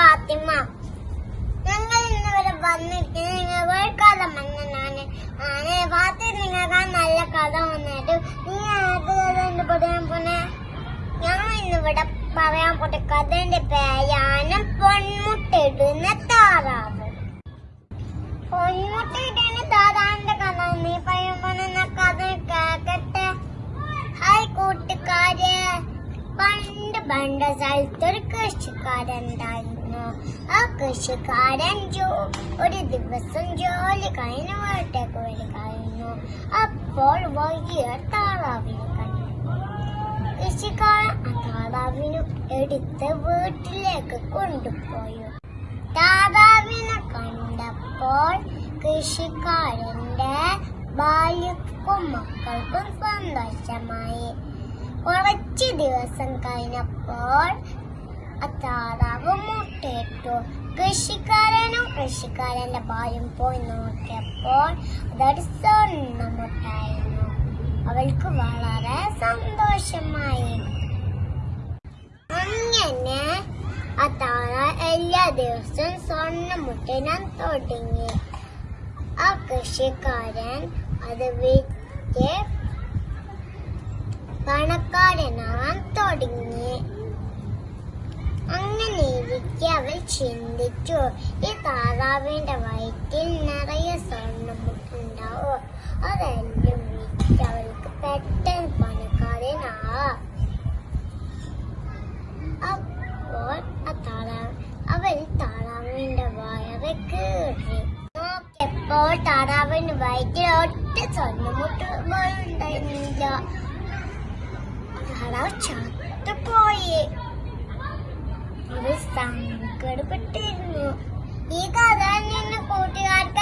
ഫാത്തിമ. ഞങ്ങൾ ഇന്ന് വരെ നിങ്ങൾ വേൾക്കഥ മഞ്ഞനാണ് ആണ് ഫാത്തി നിങ്ങൾക്ക് നല്ല കഥ വന്നിട്ട് നീ പറയാൻ പോണേ? ഞങ്ങൾ ഇന്നിവിടെ പറയാൻ പോട്ടെ കഥന്റെ പേരാണ് പൊന്മുട്ടിടുന്ന താറാവ്. പൊന്മുട്ടിടുന്ന പണ്ട് സ്ഥലത്തൊരു കൃഷിക്കാരുണ്ടായിരുന്നു ആ കൃഷിക്കാരൻ ജോ ഒരു ദിവസം ജോലി കഴിഞ്ഞ് വീട്ടേക്ക് വരികയായിരുന്നു അപ്പോൾ വലിയ താറാവിനെ കണ്ടു. കൃഷിക്കാരൻ ആ താറാവിനെ എടുത്ത് വീട്ടിലേക്ക് കൊണ്ടുപോയി. താറാവിനെ കണ്ടപ്പോൾ കൃഷിക്കാരന്റെ ഭാര്യക്കും മക്കൾക്കും സന്തോഷമായി. കുറച്ച് ദിവസം കഴിഞ്ഞപ്പോൾ ആ താറാവ് മുട്ടയിട്ടു. കൃഷിക്കാരനും കൃഷിക്കാരന്റെ ഭാര്യയും പോയി നോക്കിയപ്പോൾ അതൊരു സ്വർണ മുട്ടായിരുന്നു. അവൾക്ക് വളരെ സന്തോഷമായി. അങ്ങനെ ആ താറ എല്ലാ ദിവസവും സ്വർണ മുട്ടിനാൻ തുടങ്ങി. ആ കൃഷിക്കാരൻ അത് വിറ്റ് പണക്കാരനാൻ തുടങ്ങി അങ്ങനെ ഇരിക്കെ അവൾ ചിന്തിച്ചു ഈ താറാവിന്റെ വയറ്റിൽ നിറയെ സ്വർണമുട്ടുണ്ടാവോ അതെല്ലാം വിറ്റ് അവൾക്ക് പെട്ടെന്ന് പണക്കാരനാവാം അപ്പോൾ ആ താറാവ് അവൾ താറാവിന്റെ വയറ് കീറി. നോക്കിയപ്പോൾ താറാവിന്റെ വയറ്റിൽ ഒറ്റ സ്വർണമുട്ടുണ്ടായിരുന്നില്ല താറാവ് ചത്തുപോയി സങ്കടപ്പെട്ടിരുന്നു. ഈ കഥ നിന്നെ കൂട്ടുകാർക്ക്